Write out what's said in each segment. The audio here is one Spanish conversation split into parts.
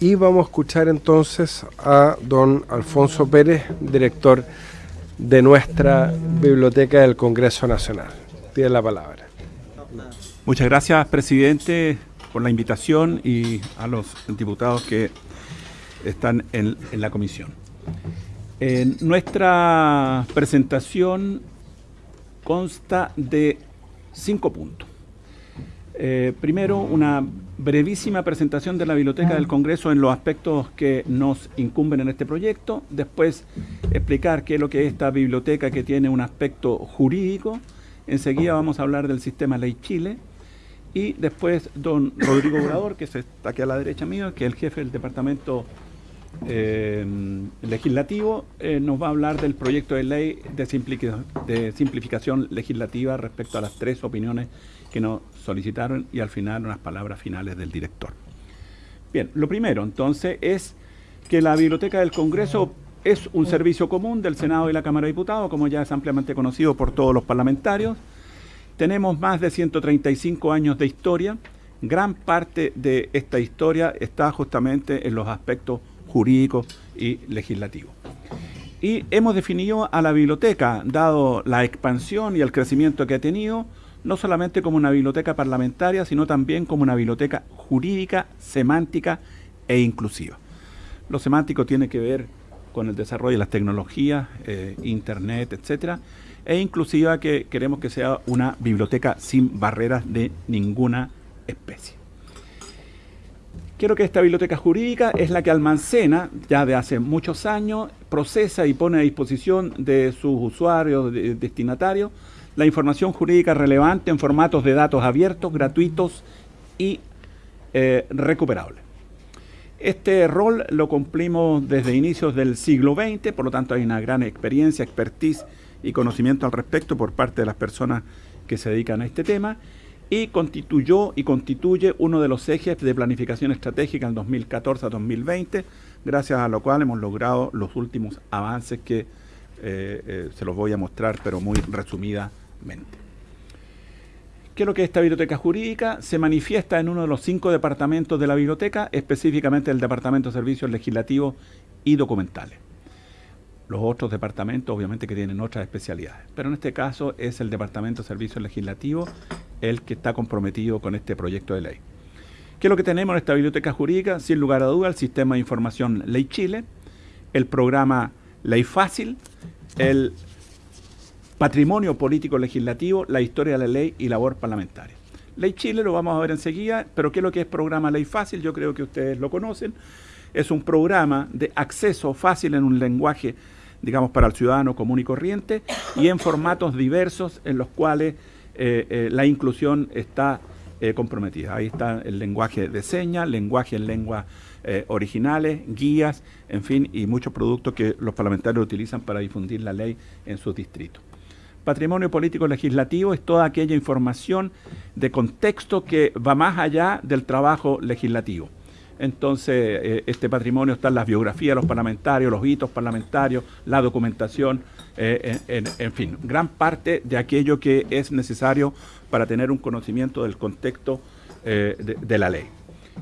y vamos a escuchar entonces a don Alfonso Pérez, director de nuestra Biblioteca del Congreso Nacional. Tiene la palabra. Muchas gracias, presidente, por la invitación y a los diputados que están en, la comisión. nuestra presentación consta de cinco puntos. Eh, primero, una brevísima presentación de la Biblioteca del Congreso en los aspectos que nos incumben en este proyecto. Después, explicar qué es lo que es esta biblioteca que tiene un aspecto jurídico. Enseguida vamos a hablar del sistema Ley Chile. Y después, don Rodrigo Obrador, que está aquí a la derecha mío, que es el jefe del departamento eh, legislativo, eh, nos va a hablar del proyecto de ley de, de simplificación legislativa respecto a las tres opiniones que nos solicitaron y al final unas palabras finales del director. Bien, lo primero entonces es que la Biblioteca del Congreso es un servicio común del Senado y la Cámara de Diputados, como ya es ampliamente conocido por todos los parlamentarios. Tenemos más de 135 años de historia. Gran parte de esta historia está justamente en los aspectos jurídicos y legislativos. Y hemos definido a la biblioteca, dado la expansión y el crecimiento que ha tenido, no solamente como una biblioteca parlamentaria, sino también como una biblioteca jurídica, semántica e inclusiva. Lo semántico tiene que ver con el desarrollo de las tecnologías, eh, internet, etcétera, e inclusiva que queremos que sea una biblioteca sin barreras de ninguna especie. Quiero que esta biblioteca jurídica es la que almacena, ya de hace muchos años, procesa y pone a disposición de sus usuarios, destinatarios, la información jurídica relevante en formatos de datos abiertos, gratuitos y eh, recuperables. Este rol lo cumplimos desde inicios del siglo XX, por lo tanto hay una gran experiencia, expertise y conocimiento al respecto por parte de las personas que se dedican a este tema y constituyó y constituye uno de los ejes de planificación estratégica en 2014 a 2020, gracias a lo cual hemos logrado los últimos avances que eh, eh, se los voy a mostrar, pero muy resumida ¿Qué es lo que es esta biblioteca jurídica? Se manifiesta en uno de los cinco departamentos de la biblioteca, específicamente el Departamento de Servicios Legislativos y Documentales. Los otros departamentos obviamente que tienen otras especialidades, pero en este caso es el Departamento de Servicios Legislativos el que está comprometido con este proyecto de ley. ¿Qué es lo que tenemos en esta biblioteca jurídica? Sin lugar a duda, el Sistema de Información Ley Chile, el programa Ley Fácil, el patrimonio político legislativo, la historia de la ley y labor parlamentaria. Ley Chile lo vamos a ver enseguida, pero ¿qué es lo que es programa Ley Fácil? Yo creo que ustedes lo conocen. Es un programa de acceso fácil en un lenguaje, digamos, para el ciudadano común y corriente y en formatos diversos en los cuales eh, eh, la inclusión está eh, comprometida. Ahí está el lenguaje de señas, lenguaje en lenguas originales, guías, en fin, y muchos productos que los parlamentarios utilizan para difundir la ley en sus distritos. Patrimonio político legislativo es toda aquella información de contexto que va más allá del trabajo legislativo. Entonces, eh, este patrimonio está en las biografías de los parlamentarios, los hitos parlamentarios, la documentación, eh, en, fin, gran parte de aquello que es necesario para tener un conocimiento del contexto eh, de, la ley.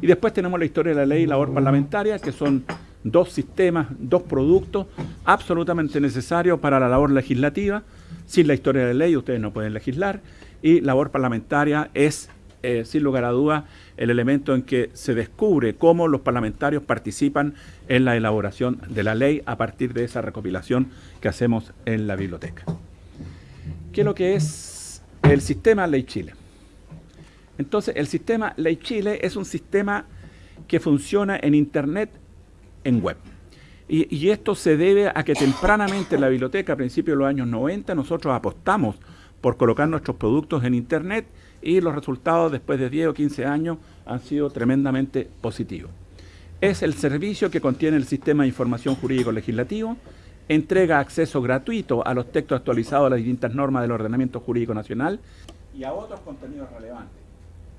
Y después tenemos la historia de la ley y labor parlamentaria, que son dos sistemas, dos productos absolutamente necesarios para la labor legislativa, sin la historia de la ley ustedes no pueden legislar y labor parlamentaria es, eh, sin lugar a dudas, el elemento en que se descubre cómo los parlamentarios participan en la elaboración de la ley a partir de esa recopilación que hacemos en la biblioteca. ¿Qué es lo que es el sistema Ley Chile? Entonces, el sistema Ley Chile es un sistema que funciona en Internet, en web. Y, esto se debe a que tempranamente en la biblioteca, a principios de los años 90, nosotros apostamos por colocar nuestros productos en Internet y los resultados después de 10 o 15 años han sido tremendamente positivos. Es el servicio que contiene el Sistema de Información Jurídico Legislativo, entrega acceso gratuito a los textos actualizados a las distintas normas del ordenamiento jurídico nacional y a otros contenidos relevantes,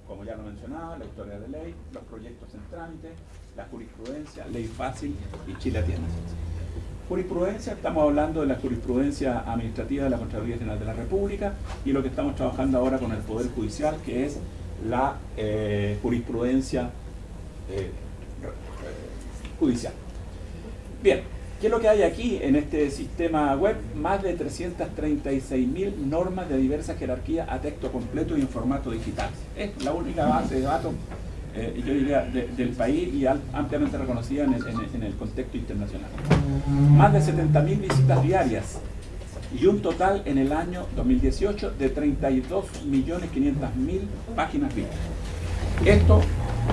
como ya lo mencionaba, la historia de ley, los proyectos en trámite, la jurisprudencia, ley fácil y Chile atiende. Jurisprudencia, estamos hablando de la jurisprudencia administrativa de la Contraloría General de la República y lo que estamos trabajando ahora con el Poder Judicial, que es la eh, jurisprudencia eh, judicial. Bien, ¿qué es lo que hay aquí en este sistema web? Más de 336.000 normas de diversas jerarquías a texto completo y en formato digital. Es la única base de datos, eh, yo diría, del país y ampliamente reconocida en el, contexto internacional. Más de 70.000 visitas diarias y un total en el año 2018 de 32.500.000 páginas vistas. Esto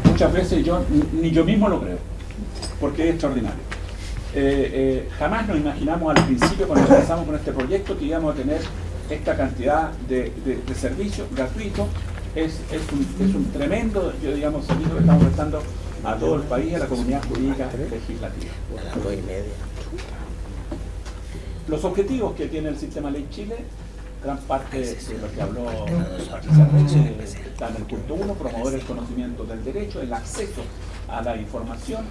muchas veces yo ni yo mismo lo creo, porque es extraordinario. Eh, eh, jamás nos imaginamos al principio cuando empezamos con este proyecto que íbamos a tener esta cantidad de, servicios gratuitos. Es, un, tremendo, yo digamos, servicio que estamos prestando a todo el país, a la comunidad jurídica legislativa. Los objetivos que tiene el sistema Ley Chile, gran parte de lo que habló está en el punto uno, promover el conocimiento del derecho, el acceso a la información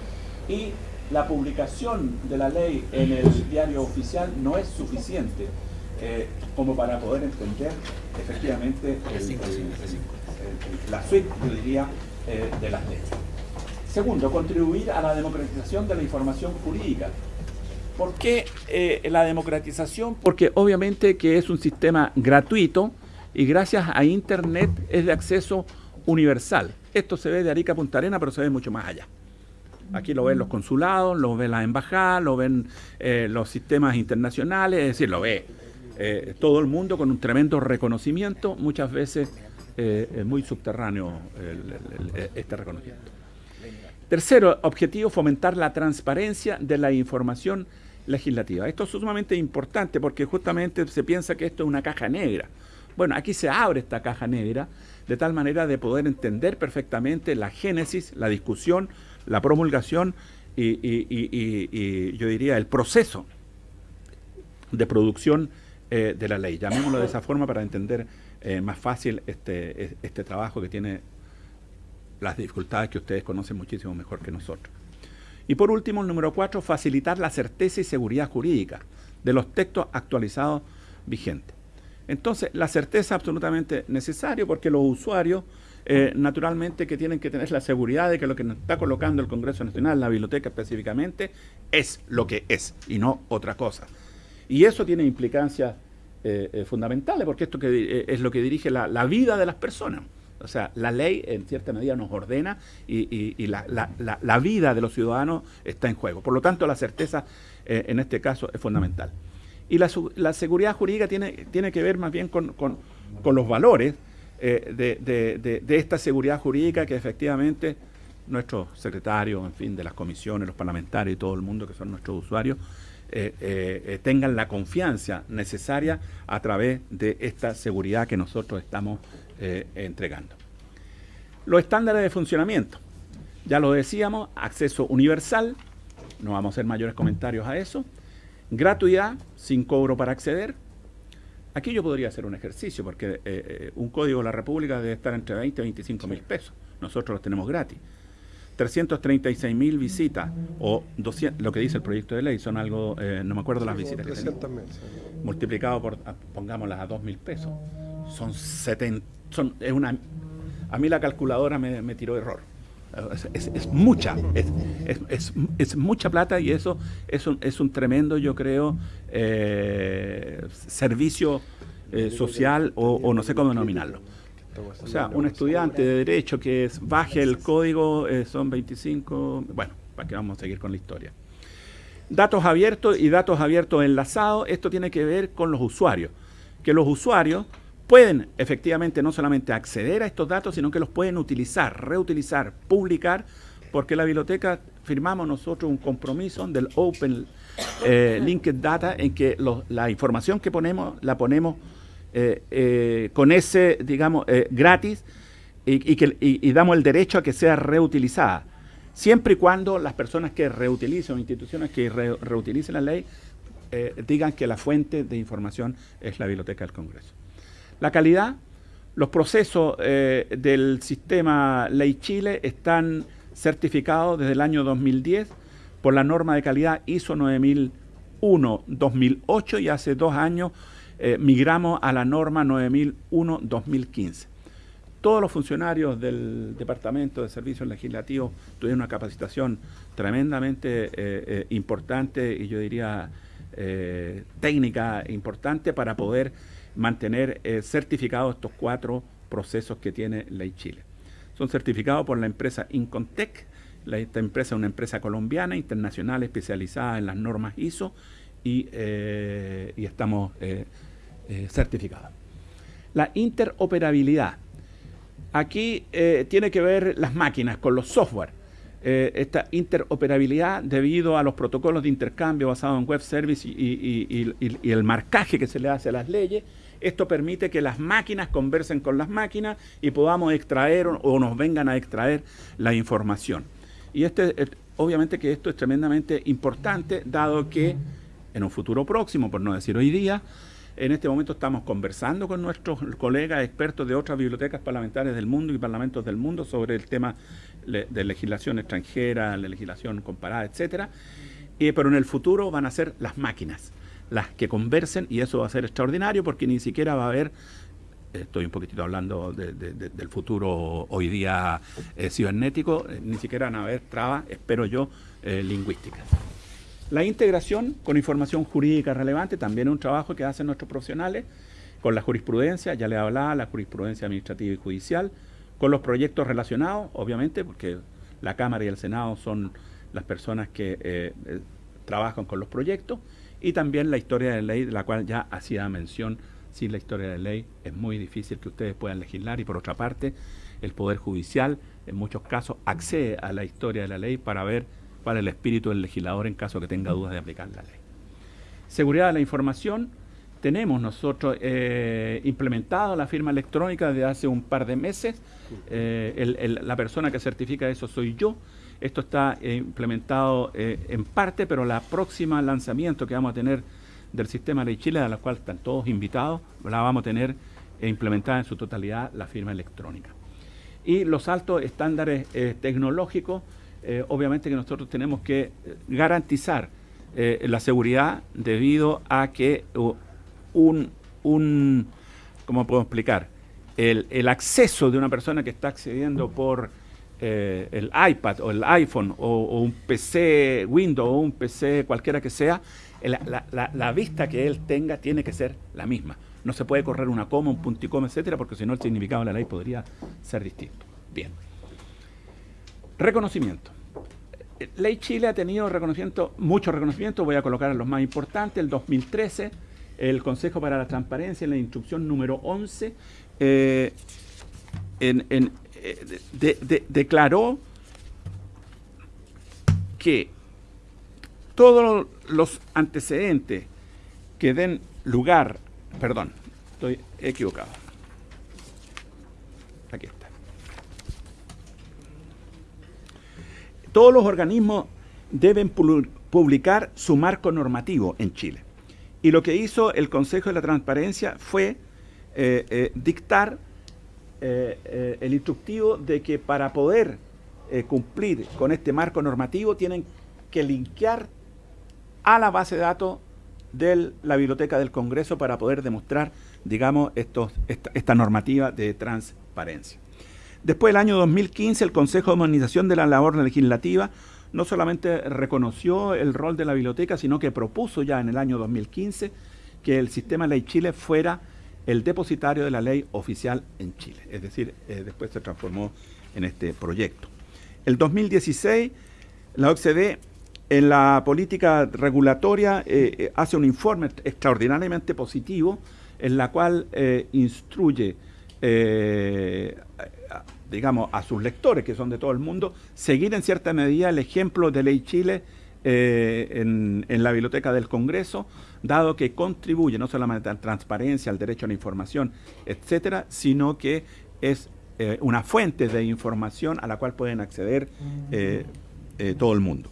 y la publicación de la ley en el diario oficial no es suficiente eh, como para poder entender efectivamente la suite, yo diría, eh, de las leyes. Segundo, contribuir a la democratización de la información jurídica. ¿Por qué eh, la democratización? Porque obviamente que es un sistema gratuito y gracias a Internet es de acceso universal. Esto se ve de Arica a Punta Arena, pero se ve mucho más allá. Aquí lo ven los consulados, lo ven las embajadas, lo ven eh, los sistemas internacionales, es decir, lo ve eh, todo el mundo con un tremendo reconocimiento, muchas veces es muy subterráneo este reconocimiento. Tercero objetivo, fomentar la transparencia de la información legislativa. Esto es sumamente importante porque justamente se piensa que esto es una caja negra. Bueno, aquí se abre esta caja negra de tal manera de poder entender perfectamente la génesis, la discusión, la promulgación y, yo diría el proceso de producción eh, de la ley. Llamémoslo de esa forma para entender eh, más fácil este, este trabajo que tiene las dificultades que ustedes conocen muchísimo mejor que nosotros. Y por último, el número cuatro, facilitar la certeza y seguridad jurídica de los textos actualizados vigentes. Entonces, la certeza es absolutamente necesaria porque los usuarios, eh, naturalmente, que tienen que tener la seguridad de que lo que nos está colocando el Congreso Nacional, la biblioteca específicamente, es lo que es y no otra cosa. Y eso tiene implicancias eh, eh, fundamentales porque esto que, es lo que dirige la vida de las personas. O sea, la ley en cierta medida nos ordena y, la, vida de los ciudadanos está en juego. Por lo tanto, la certeza eh, en este caso es fundamental. Y la, seguridad jurídica tiene, tiene que ver más bien con, los valores eh, de, esta seguridad jurídica que efectivamente nuestros secretarios, en fin, de las comisiones, los parlamentarios y todo el mundo que son nuestros usuarios, eh, tengan la confianza necesaria a través de esta seguridad que nosotros estamos eh, entregando. Los estándares de funcionamiento. Ya lo decíamos, acceso universal, no vamos a hacer mayores comentarios a eso. Gratuidad, sin cobro para acceder. Aquí yo podría hacer un ejercicio, porque eh, eh, un código de la República debe estar entre 20 y 25 mil pesos. Nosotros los tenemos gratis. 336 mil visitas, o 200, lo que dice el proyecto de ley, son algo, no me acuerdo las visitas que multiplicado por, pongámoslas a 2 mil pesos, son 70, es una, a mí la calculadora me, tiró error. Es, mucha, es, mucha plata y eso es un, es un tremendo, yo creo, eh, servicio eh, social o, no sé cómo denominarlo. O sea, un estudiante de derecho que baje el código eh, son 25, bueno, para que vamos a seguir con la historia. Datos abiertos y datos abiertos enlazados, esto tiene que ver con los usuarios, que los usuarios pueden efectivamente no solamente acceder a estos datos, sino que los pueden utilizar, reutilizar, publicar, porque la biblioteca firmamos nosotros un compromiso del Open eh, Linked Data en que la información que ponemos la ponemos eh, eh, con ese, digamos, gratis y, que, y, damos el derecho a que sea reutilizada, siempre y cuando las personas que reutilicen, instituciones que reutilicen la ley, digan que la fuente de información es la Biblioteca del Congreso. La calidad, los procesos eh, del sistema Ley Chile están certificados desde el año 2010 por la norma de calidad ISO 9001-2008 y hace dos años eh, migramos a la norma 9001-2015. todos los funcionarios del Departamento de Servicios Legislativos tuvieron una capacitación tremendamente eh, eh, importante y yo diría técnica importante para poder mantener certificados estos cuatro procesos que tiene Ley Chile. Son certificados por la empresa Incontec, esta empresa es una empresa colombiana, internacional, especializada en las normas ISO y, estamos certificados. La interoperabilidad. Aquí eh, tiene que ver las máquinas con los software. Eh, esta interoperabilidad debido a los protocolos de intercambio basados en web service y, el marcaje que se le hace a las leyes, esto permite que las máquinas conversen con las máquinas y podamos extraer o, nos vengan a extraer la información. Y este, obviamente que esto es tremendamente importante, dado que en un futuro próximo, por no decir hoy día, en este momento estamos conversando con nuestros colegas expertos de otras bibliotecas parlamentarias del mundo y parlamentos del mundo sobre el tema de legislación extranjera, la legislación comparada, etcétera. pero en el futuro van a ser las máquinas las que conversen y eso va a ser extraordinario porque ni siquiera va a haber estoy un poquitito hablando del futuro hoy día eh, cibernético, eh, ni siquiera van a haber trabas, espero yo, eh, lingüísticas. La integración con información jurídica relevante también es un trabajo que hacen nuestros profesionales con la jurisprudencia, ya le hablaba, la jurisprudencia administrativa y judicial, con los proyectos relacionados, obviamente, porque la Cámara y el Senado son las personas que eh, eh, trabajan con los proyectos, y también la historia de ley, de la cual ya hacía mención, sin la historia de ley es muy difícil que ustedes puedan legislar, y por otra parte, el Poder Judicial en muchos casos accede a la historia de la ley para ver para el espíritu del legislador en caso que tenga dudas de aplicar la ley. Seguridad de la información. Tenemos nosotros eh, implementado la firma electrónica desde hace un par de meses. Eh, la persona que certifica eso soy yo. Esto está eh, implementado en parte, pero la próxima lanzamiento que vamos a tener del sistema Ley Chile, a la cual están todos invitados, la vamos a tener implementada en su totalidad la firma electrónica. Y los altos estándares tecnológicos eh, obviamente que nosotros tenemos que eh, garantizar eh, la seguridad debido a que un, un, ¿cómo puedo explicar? El, acceso de una persona que está accediendo por el iPad o el iPhone o, un PC Windows o un PC cualquiera que sea, la, la, vista que él tenga tiene que ser la misma. No se puede correr una coma, un punticoma, etcétera, porque si no el significado de la ley podría ser distinto. Bien. Reconocimiento. Ley Chile ha tenido reconocimiento, mucho reconocimiento, voy a colocar los más importantes. El 2013, el Consejo para la Transparencia, en la instrucción número 11, eh, eh, declaró que todos los antecedentes que den lugar, perdón, estoy equivocado. Aquí está. Todos los organismos deben publicar su marco normativo en Chile. Y lo que hizo el Consejo de la Transparencia fue eh, eh, dictar eh, el instructivo de que para poder cumplir con este marco normativo tienen que linkear a la base de datos de la Biblioteca del Congreso para poder demostrar, digamos, esta normativa de transparencia. Después del año 2015, el Consejo de Modernización de la Labor Legislativa no solamente reconoció el rol de la biblioteca, sino que propuso ya en el año 2015 que el sistema Ley Chile fuera el depositario de la ley oficial en Chile. Es decir, eh, después se transformó en este proyecto. El 2016, la OCDE en la política regulatoria eh, eh, hace un informe extraordinariamente positivo en la cual instruye digamos, a sus lectores, que son de todo el mundo, seguir en cierta medida el ejemplo de Ley Chile eh, en, la Biblioteca del Congreso, dado que contribuye no solamente a la transparencia, al derecho a la información, etcétera, sino que es eh, una fuente de información a la cual pueden acceder eh, todo el mundo.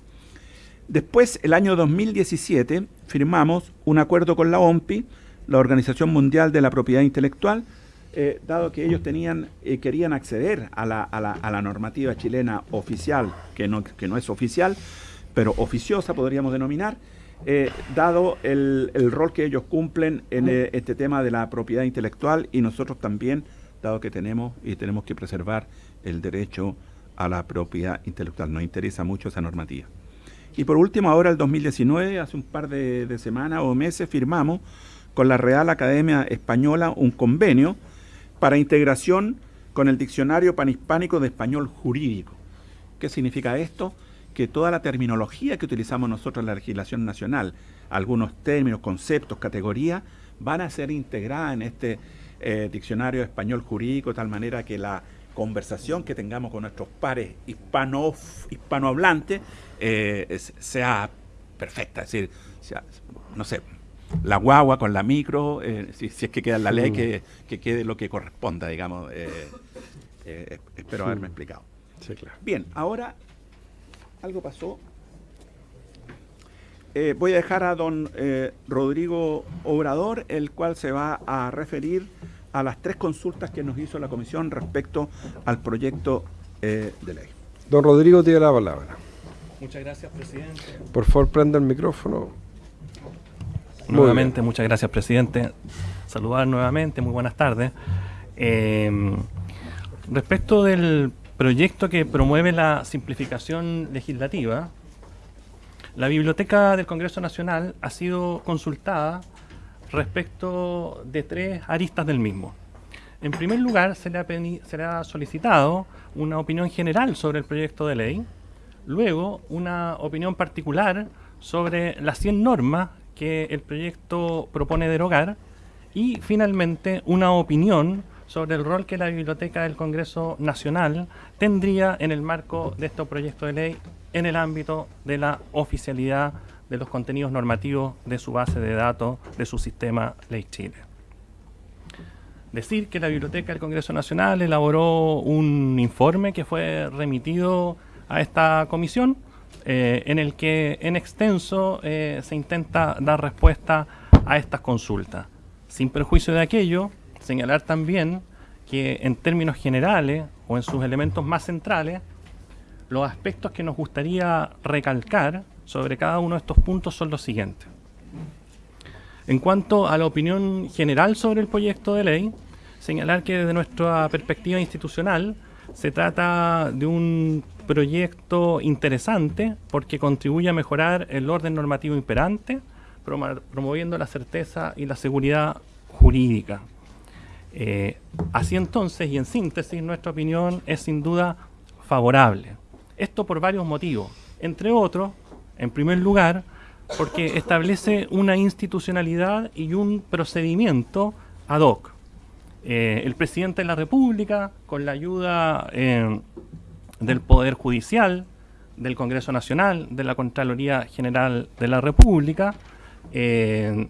Después, el año 2017, firmamos un acuerdo con la OMPI, la Organización Mundial de la Propiedad Intelectual, eh, dado que ellos tenían eh, querían acceder a la, a, la, a la, normativa chilena oficial, que no, que no es oficial, pero oficiosa podríamos denominar, eh, dado el, el, rol que ellos cumplen en este tema de la propiedad intelectual y nosotros también dado que tenemos y tenemos que preservar el derecho a la propiedad intelectual. Nos interesa mucho esa normativa. Y por último, ahora el 2019, hace un par de, de semanas o meses, firmamos con la Real Academia Española un convenio para integración con el Diccionario Panhispánico de Español Jurídico. ¿Qué significa esto? Que toda la terminología que utilizamos nosotros en la legislación nacional, algunos términos, conceptos, categorías, van a ser integradas en este eh, Diccionario Español Jurídico, de tal manera que la conversación que tengamos con nuestros pares hispano, hispanohablantes eh, sea perfecta, es decir, no sé, la guagua con la micro, eh, si, es que queda en la ley, que, quede lo que corresponda, digamos. Eh, eh, espero haberme explicado. Bien, ahora algo pasó. voy a dejar a don Rodrigo Obrador, el cual se va a referir a las tres consultas que nos hizo la comisión respecto al proyecto de ley. Don Rodrigo tiene la palabra. Muchas gracias, presidente. Por favor, prenda el micrófono. Nuevamente, muchas gracias, presidente. Saludar nuevamente, muy buenas tardes. Em, respecto del proyecto que promueve la simplificación legislativa, la Biblioteca del Congreso Nacional ha sido consultada respecto de tres aristas del mismo. En primer lugar, se le, ha se le, ha solicitado una opinión general sobre el proyecto de ley, luego una opinión particular sobre las 100 normas que el proyecto propone derogar y finalmente una opinión sobre el rol que la Biblioteca del Congreso Nacional tendría en el marco de este proyecto de ley en el ámbito de la oficialidad de los contenidos normativos de su base de datos de su sistema Ley Chile. Decir que la Biblioteca del Congreso Nacional elaboró un informe que fue remitido a esta comisión eh, en el que en extenso eh, se intenta dar respuesta a estas consultas. Sin perjuicio de aquello, señalar también que en términos generales o en sus elementos más centrales, los aspectos que nos gustaría recalcar sobre cada uno de estos puntos son los siguientes. En cuanto a la opinión general sobre el proyecto de ley, señalar que desde nuestra perspectiva institucional se trata de un proyecto interesante porque contribuye a mejorar el orden normativo imperante, promoviendo la certeza y la seguridad jurídica. Eh, así entonces, y en síntesis, nuestra opinión es sin duda favorable. Esto por varios motivos. Entre otros, en primer lugar, porque establece una institucionalidad y un procedimiento ad hoc. Eh, el presidente de la República, con la ayuda eh, del Poder Judicial, del Congreso Nacional, de la Contraloría General de la República, eh,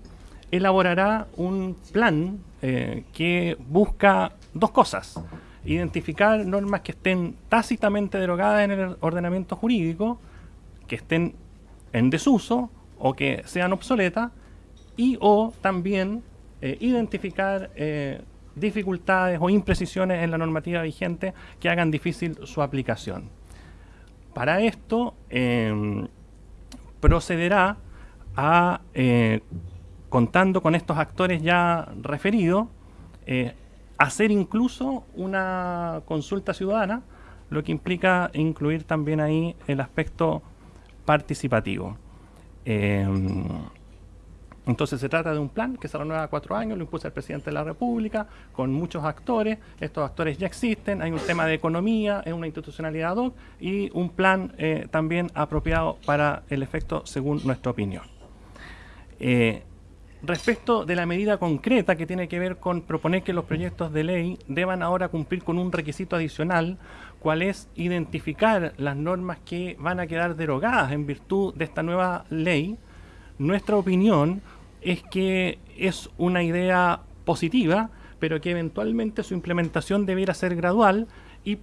elaborará un plan eh, que busca dos cosas. Identificar normas que estén tácitamente derogadas en el ordenamiento jurídico, que estén en desuso o que sean obsoletas, y o también eh, identificar dificultades o imprecisiones en la normativa vigente que hagan difícil su aplicación. Para esto em, procederá a, eh, contando con estos actores ya referidos, eh, hacer incluso una consulta ciudadana, lo que implica incluir también ahí el aspecto participativo. Entonces se trata de un plan que se renueva a cuatro años, lo impulsa el presidente de la República, con muchos actores. Estos actores ya existen, hay un tema de economía, es una institucionalidad ad hoc y un plan eh, también apropiado para el efecto según nuestra opinión. Eh, respecto de la medida concreta que tiene que ver con proponer que los proyectos de ley deban ahora cumplir con un requisito adicional, cual es identificar las normas que van a quedar derogadas en virtud de esta nueva ley, nuestra opinión es que es una idea positiva, pero que eventualmente su implementación debiera ser gradual y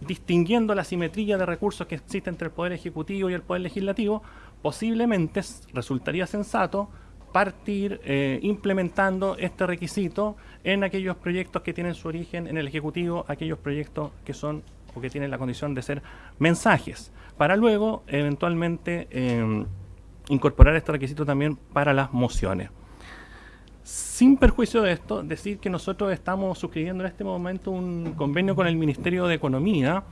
distinguiendo la simetría de recursos que existe entre el Poder Ejecutivo y el Poder Legislativo, posiblemente resultaría sensato partir eh, implementando este requisito en aquellos proyectos que tienen su origen en el Ejecutivo, aquellos proyectos que son o que tienen la condición de ser mensajes, para luego eventualmente... Em, incorporar este requisito también para las mociones. Sin perjuicio de esto, decir que nosotros estamos suscribiendo en este momento un convenio con el Ministerio de Economía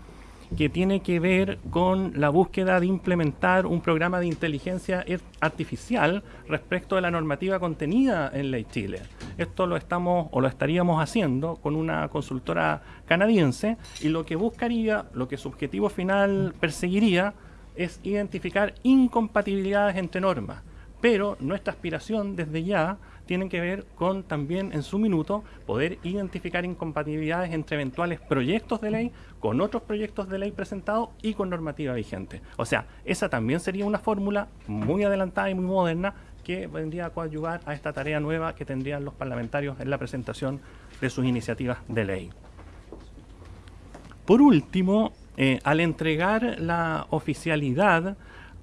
que tiene que ver con la búsqueda de implementar un programa de inteligencia artificial respecto de la normativa contenida en Ley Chile. Esto lo estamos o lo estaríamos haciendo con una consultora canadiense y lo que buscaría, lo que su objetivo final perseguiría es identificar incompatibilidades entre normas. Pero nuestra aspiración desde ya tienen que ver con también en su minuto poder identificar incompatibilidades entre eventuales proyectos de ley con otros proyectos de ley presentados y con normativa vigente. O sea, esa también sería una fórmula muy adelantada y muy moderna que vendría a coadyuvar a esta tarea nueva que tendrían los parlamentarios en la presentación de sus iniciativas de ley. Por último, eh, al entregar la oficialidad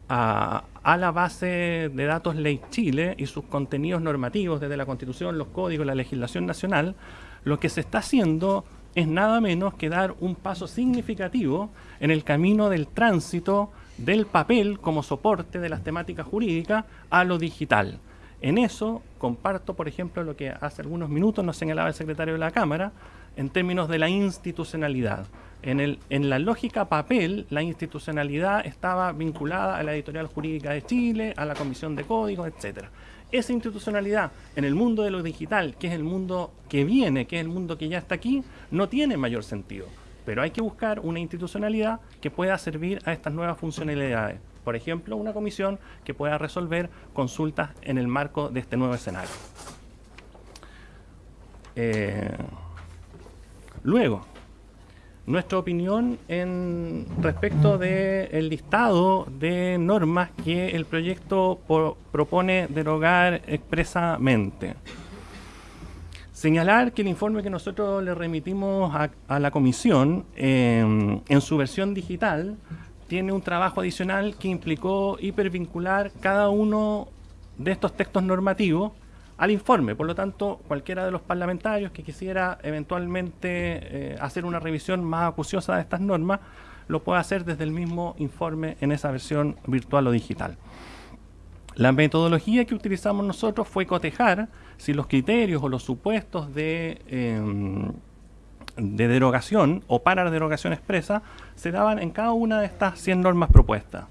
a, a la base de datos Ley Chile y sus contenidos normativos desde la Constitución, los códigos, la legislación nacional, lo que se está haciendo es nada menos que dar un paso significativo en el camino del tránsito del papel como soporte de las temáticas jurídicas a lo digital. En eso comparto, por ejemplo, lo que hace algunos minutos nos señalaba el secretario de la Cámara en términos de la institucionalidad. En, el, en la lógica papel, la institucionalidad estaba vinculada a la editorial jurídica de Chile, a la Comisión de Códigos, etc. Esa institucionalidad en el mundo de lo digital, que es el mundo que viene, que es el mundo que ya está aquí, no tiene mayor sentido. Pero hay que buscar una institucionalidad que pueda servir a estas nuevas funcionalidades. Por ejemplo, una comisión que pueda resolver consultas en el marco de este nuevo escenario. Eh, luego, nuestra opinión en respecto del listado de normas que el proyecto propone derogar expresamente. Señalar que el informe que nosotros le remitimos a, la comisión em, en su versión digital tiene un trabajo adicional que implicó hipervincular cada uno de estos textos normativos al informe. Por lo tanto, cualquiera de los parlamentarios que quisiera eventualmente eh, hacer una revisión más acuciosa de estas normas, lo puede hacer desde el mismo informe en esa versión virtual o digital. La metodología que utilizamos nosotros fue cotejar si los criterios o los supuestos de, em, de derogación o para la derogación expresa se daban en cada una de estas 100 normas propuestas.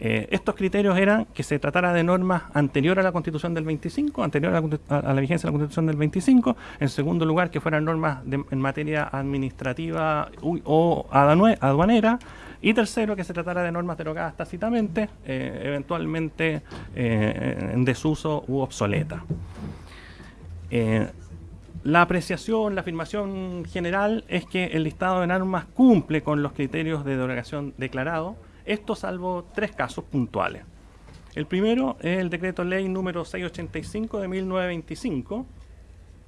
Eh, estos criterios eran que se tratara de normas anteriores a la Constitución del 25, anterior a la, vigencia de la Constitución del 25, en segundo lugar que fueran normas en materia administrativa o aduanera, y tercero que se tratara de normas derogadas tácitamente, eh, eventualmente eh, en desuso u obsoleta. la apreciación, la afirmación general es que el listado de normas cumple con los criterios de derogación declarados, esto salvo tres casos puntuales. El primero es el decreto ley número 685 de 1925,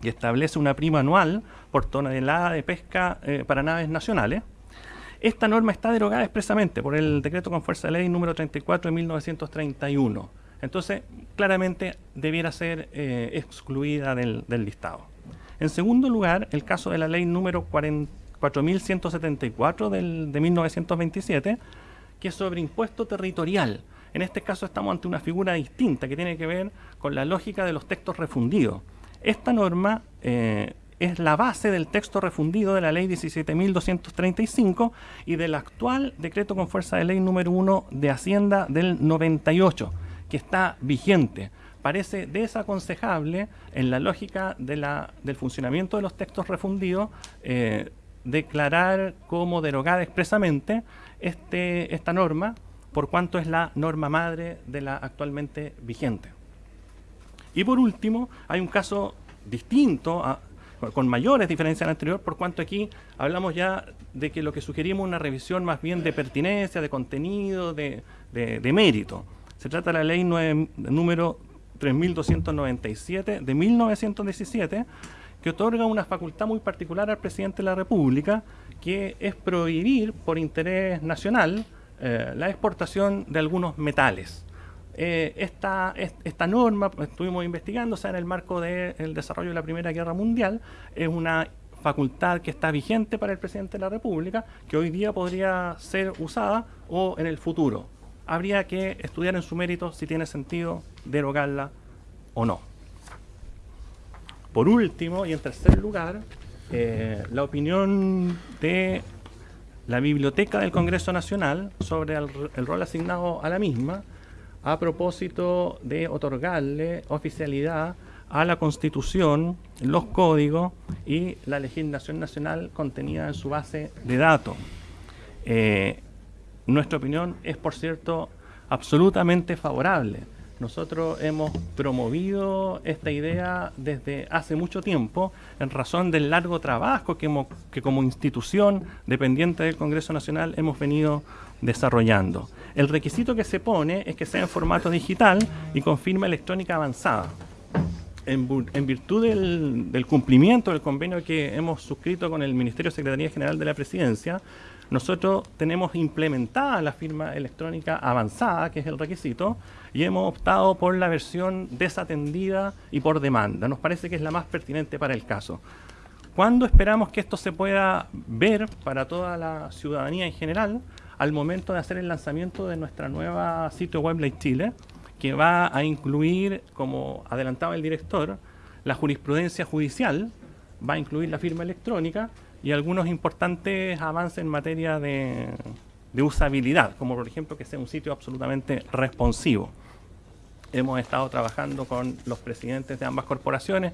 que establece una prima anual por tonelada de pesca eh, para naves nacionales. Esta norma está derogada expresamente por el decreto con fuerza de ley número 34 de 1931. Entonces, claramente debiera ser eh, excluida del, listado. En segundo lugar, el caso de la ley número 4174 del, de 1927, que es sobre impuesto territorial. En este caso estamos ante una figura distinta que tiene que ver con la lógica de los textos refundidos. Esta norma eh, es la base del texto refundido de la ley 17.235 y del actual decreto con fuerza de ley número 1 de Hacienda del 98, que está vigente. Parece desaconsejable en la lógica del funcionamiento de los textos refundidos eh, declarar como derogada expresamente este, esta norma, por cuanto es la norma madre de la actualmente vigente. Y por último, hay un caso distinto, con mayores diferencias al anterior, por cuanto aquí hablamos ya de que lo que sugerimos es una revisión más bien de pertinencia, de contenido, de, mérito. Se trata de la ley número 3297 de 1917, que otorga una facultad muy particular al presidente de la República, que es prohibir por interés nacional eh, la exportación de algunos metales. Eh, esta, norma, pues, estuvimos investigando, sea, en el marco del desarrollo de la Primera Guerra Mundial, es una facultad que está vigente para el presidente de la República, que hoy día podría ser usada o en el futuro. Habría que estudiar en su mérito si tiene sentido derogarla o no. Por último, y en tercer lugar, eh, la opinión de la Biblioteca del Congreso Nacional sobre el, rol asignado a la misma a propósito de otorgarle oficialidad a la Constitución, los códigos y la legislación nacional contenida en su base de datos. Eh, nuestra opinión es, por cierto, absolutamente favorable. Nosotros hemos promovido esta idea desde hace mucho tiempo en razón del largo trabajo que, hemos, que como institución dependiente del Congreso Nacional hemos venido desarrollando. El requisito que se pone es que sea en formato digital y con firma electrónica avanzada. En, en virtud del, del, cumplimiento del convenio que hemos suscrito con el Ministerio de Secretaría General de la Presidencia, nosotros tenemos implementada la firma electrónica avanzada, que es el requisito, y hemos optado por la versión desatendida y por demanda. Nos parece que es la más pertinente para el caso. ¿Cuándo esperamos que esto se pueda ver para toda la ciudadanía en general? Al momento de hacer el lanzamiento de nuestra nueva sitio web Ley Chile, que va a incluir, como adelantaba el director, la jurisprudencia judicial, va a incluir la firma electrónica y algunos importantes avances en materia de, de, usabilidad, como por ejemplo que sea un sitio absolutamente responsivo. Hemos estado trabajando con los presidentes de ambas corporaciones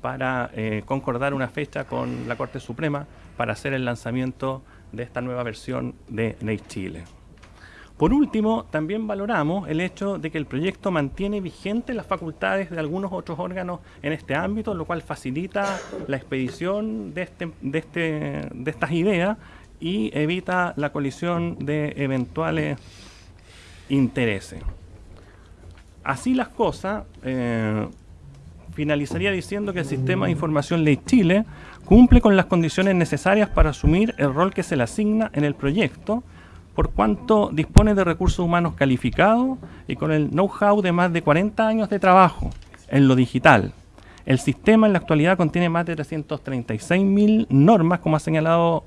para eh, concordar una fecha con la Corte Suprema para hacer el lanzamiento de esta nueva versión de Ley Chile. Por último, también valoramos el hecho de que el proyecto mantiene vigentes las facultades de algunos otros órganos en este ámbito, lo cual facilita la expedición de, este, de, este, de estas ideas y evita la colisión de eventuales intereses. Así las cosas, eh, finalizaría diciendo que el Sistema de Información Ley Chile cumple con las condiciones necesarias para asumir el rol que se le asigna en el proyecto, por cuanto dispone de recursos humanos calificados y con el know-how de más de 40 años de trabajo en lo digital. El sistema en la actualidad contiene más de 336.000 normas, como ha señalado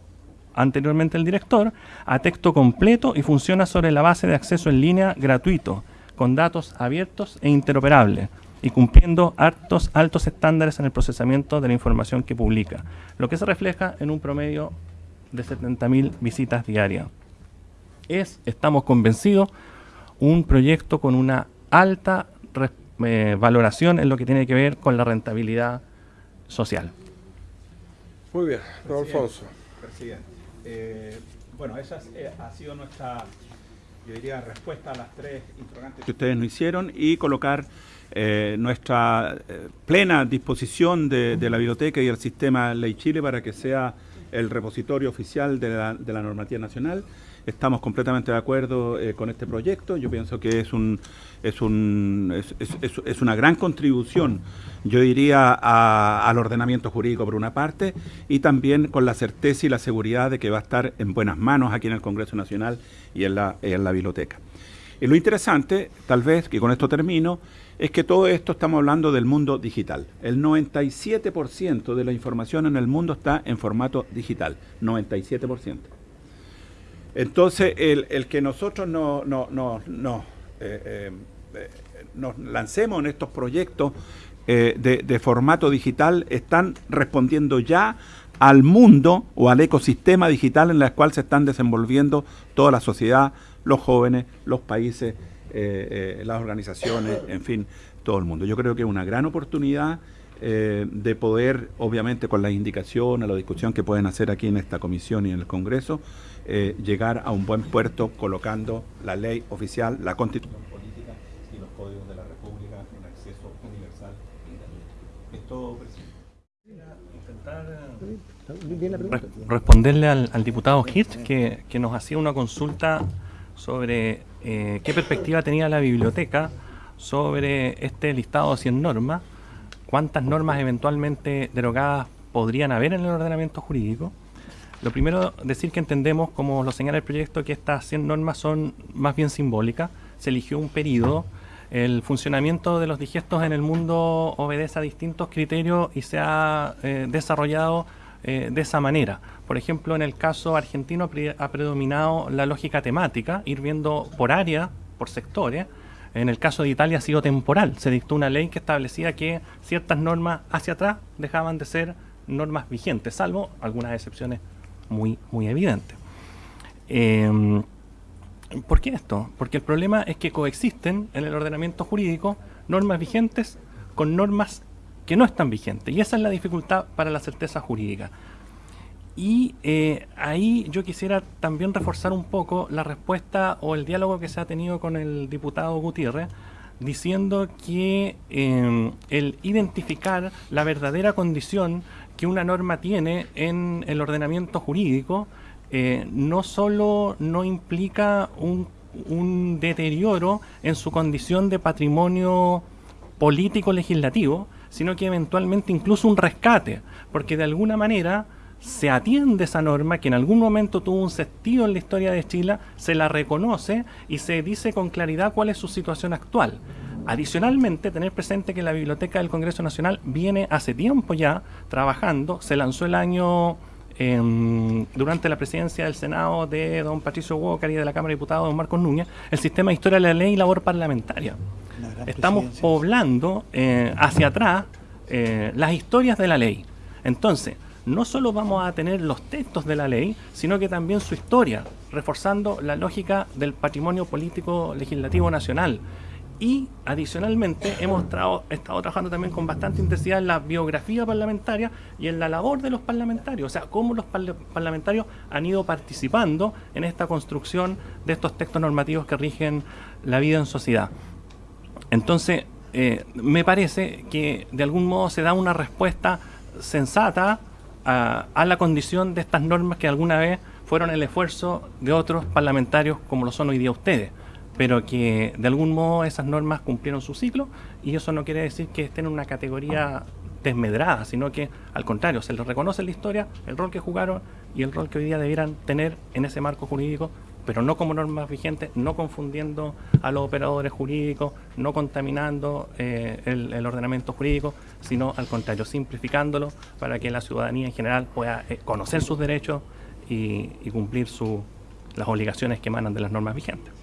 anteriormente el director, a texto completo y funciona sobre la base de acceso en línea gratuito, con datos abiertos e interoperables y cumpliendo altos, altos estándares en el procesamiento de la información que publica, lo que se refleja en un promedio de 70.000 visitas diarias es, estamos convencidos, un proyecto con una alta eh, valoración en lo que tiene que ver con la rentabilidad social. Muy bien, don Alfonso. Presidente. Eh, bueno, esa eh, ha sido nuestra, yo diría, respuesta a las tres interrogantes que ustedes nos hicieron y colocar eh, nuestra eh, plena disposición de, de, la biblioteca y el sistema Ley Chile para que sea el repositorio oficial de la, de la normativa nacional. Estamos completamente de acuerdo eh, con este proyecto. Yo pienso que es, un, es, un, es, una gran contribución, yo diría, al ordenamiento jurídico por una parte y también con la certeza y la seguridad de que va a estar en buenas manos aquí en el Congreso Nacional y en la, en la biblioteca. Y lo interesante, tal vez, que con esto termino, es que todo esto estamos hablando del mundo digital. El 97% de la información en el mundo está en formato digital. 97%. Entonces, el, el que nosotros no, no, no, no eh, eh, nos lancemos en estos proyectos eh, de, formato digital están respondiendo ya al mundo o al ecosistema digital en el cual se están desenvolviendo toda la sociedad, los jóvenes, los países, eh, eh, las organizaciones, en fin, todo el mundo. Yo creo que es una gran oportunidad eh, de poder, obviamente con las indicaciones, la discusión que pueden hacer aquí en esta comisión y en el Congreso, eh, llegar a un buen puerto colocando la ley oficial, la constitución política y los códigos de la República en acceso universal e Esto, responderle al, al diputado Hirsch que, que, nos hacía una consulta sobre eh, qué perspectiva tenía la biblioteca sobre este listado de 100 normas, cuántas normas eventualmente derogadas podrían haber en el ordenamiento jurídico. Lo primero, decir que entendemos, como lo señala el proyecto, que estas 100 normas son más bien simbólicas. Se eligió un periodo. El funcionamiento de los digestos en el mundo obedece a distintos criterios y se ha eh, desarrollado eh, de esa manera. Por ejemplo, en el caso argentino ha predominado la lógica temática, ir viendo por área, por sectores, En el caso de Italia ha sido temporal. Se dictó una ley que establecía que ciertas normas hacia atrás dejaban de ser normas vigentes, salvo algunas excepciones muy, muy evidentes. Em, ¿Por qué esto? Porque el problema es que coexisten en el ordenamiento jurídico normas vigentes con normas que no están vigentes. Y esa es la dificultad para la certeza jurídica. Y eh, ahí yo quisiera también reforzar un poco la respuesta o el diálogo que se ha tenido con el diputado Gutiérrez, diciendo que em, el identificar la verdadera condición que una norma tiene en el ordenamiento jurídico eh, no solo no implica un, un deterioro en su condición de patrimonio político legislativo, sino que eventualmente incluso un rescate, porque de alguna manera se atiende esa norma que en algún momento tuvo un sentido en la historia de Chile, se la reconoce y se dice con claridad cuál es su situación actual. Adicionalmente, tener presente que la Biblioteca del Congreso Nacional viene hace tiempo ya trabajando, se lanzó el año em, durante la presidencia del Senado de don Patricio Walker y de la Cámara de Diputados don Marcos Núñez, el sistema de historia de la ley y labor parlamentaria. Estamos poblando eh, hacia atrás eh, las historias de la ley. Entonces, no solo vamos a tener los textos de la ley, sino que también su historia, reforzando la lógica del patrimonio político legislativo nacional. Y adicionalmente hemos estado trabajando también con bastante intensidad en la biografía parlamentaria y en la labor de los parlamentarios, o sea, cómo los parlamentarios han ido participando en esta construcción de estos textos normativos que rigen la vida en sociedad. Entonces, eh, me parece que de algún modo se da una respuesta sensata a, la condición de estas normas que alguna vez fueron el esfuerzo de otros parlamentarios como lo son hoy día ustedes, pero que de algún modo esas normas cumplieron su ciclo y eso no quiere decir que estén en una categoría desmedrada, sino que al contrario, se les reconoce la historia el rol que jugaron y el rol que hoy día debieran tener en ese marco jurídico pero no como normas vigentes, no confundiendo a los operadores jurídicos, no contaminando eh, el, ordenamiento jurídico, sino al contrario, simplificándolo para que la ciudadanía en general pueda eh, conocer sus derechos y, y cumplir su, las obligaciones que emanan de las normas vigentes.